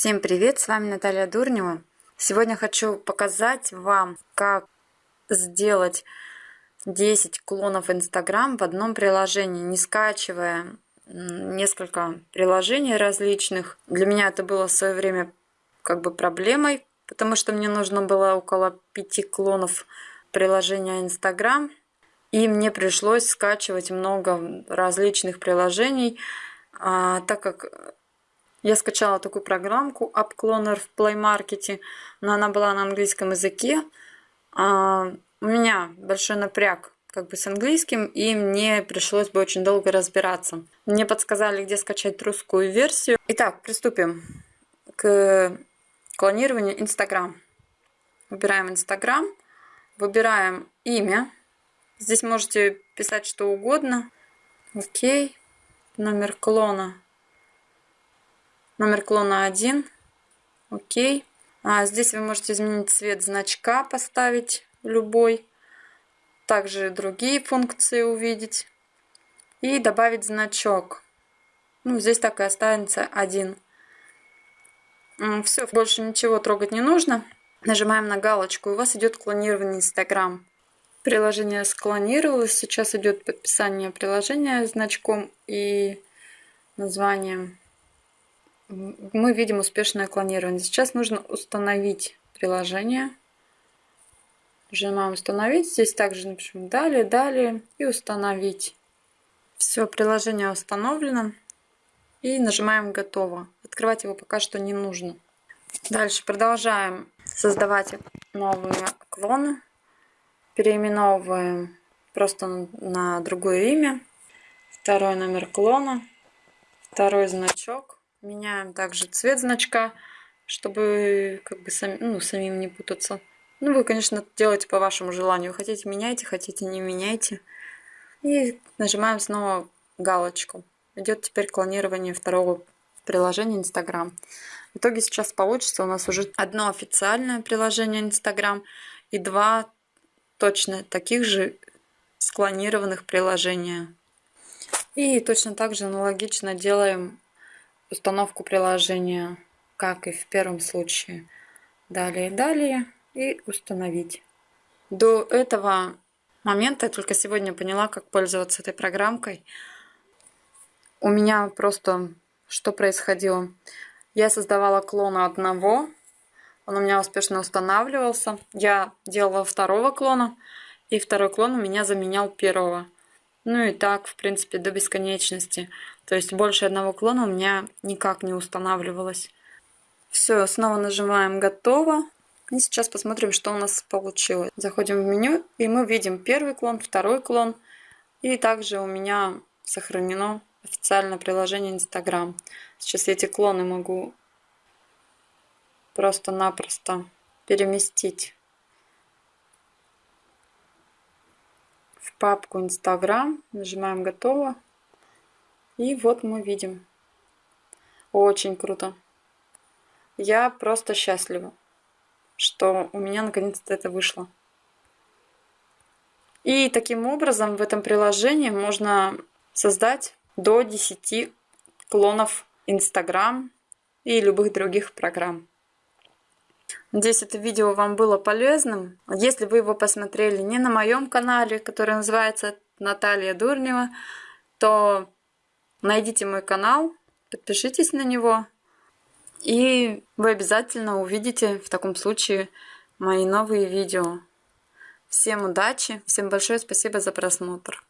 Всем привет, с вами Наталья Дурнева. Сегодня хочу показать вам, как сделать 10 клонов Инстаграм в одном приложении, не скачивая несколько приложений различных. Для меня это было в свое время как бы проблемой, потому что мне нужно было около 5 клонов приложения Инстаграм, и мне пришлось скачивать много различных приложений, а, так как я скачала такую программку AppCloner в Play Market, но она была на английском языке. А, у меня большой напряг как бы с английским, и мне пришлось бы очень долго разбираться. Мне подсказали, где скачать русскую версию. Итак, приступим к клонированию Instagram. Выбираем Instagram, выбираем имя. Здесь можете писать что угодно. Окей. Номер клона Номер клона 1. Окей. А здесь вы можете изменить цвет значка, поставить любой. Также другие функции увидеть. И добавить значок. Ну, здесь так и останется один. Все, больше ничего трогать не нужно. Нажимаем на галочку, и у вас идет клонирование Instagram. Приложение склонировалось, сейчас идет подписание приложения значком и названием мы видим успешное клонирование. Сейчас нужно установить приложение. Нажимаем установить. Здесь также напишем далее, далее и установить. Все, приложение установлено. И нажимаем готово. Открывать его пока что не нужно. Дальше продолжаем создавать новые клоны. Переименовываем просто на другое имя. Второй номер клона. Второй значок Меняем также цвет значка, чтобы как бы сами, ну, самим не путаться. Ну, вы, конечно, делаете по вашему желанию. Хотите, меняйте, хотите, не меняйте. И нажимаем снова галочку. Идет теперь клонирование второго приложения Instagram. В итоге сейчас получится у нас уже одно официальное приложение Instagram и два точно таких же склонированных приложения. И точно так же аналогично делаем установку приложения, как и в первом случае. Далее, далее и установить. До этого момента я только сегодня поняла, как пользоваться этой программкой. У меня просто что происходило? Я создавала клона одного, он у меня успешно устанавливался. Я делала второго клона, и второй клон у меня заменял первого. Ну и так, в принципе, до бесконечности. То есть больше одного клона у меня никак не устанавливалось. Все, снова нажимаем «Готово». И сейчас посмотрим, что у нас получилось. Заходим в меню, и мы видим первый клон, второй клон. И также у меня сохранено официальное приложение Instagram. Сейчас эти клоны могу просто-напросто переместить папку Instagram, нажимаем «Готово». И вот мы видим. Очень круто. Я просто счастлива, что у меня наконец-то это вышло. И таким образом в этом приложении можно создать до 10 клонов Instagram и любых других программ. Надеюсь, это видео вам было полезным. Если вы его посмотрели не на моем канале, который называется Наталья Дурнева, то найдите мой канал, подпишитесь на него, и вы обязательно увидите в таком случае мои новые видео. Всем удачи, всем большое спасибо за просмотр.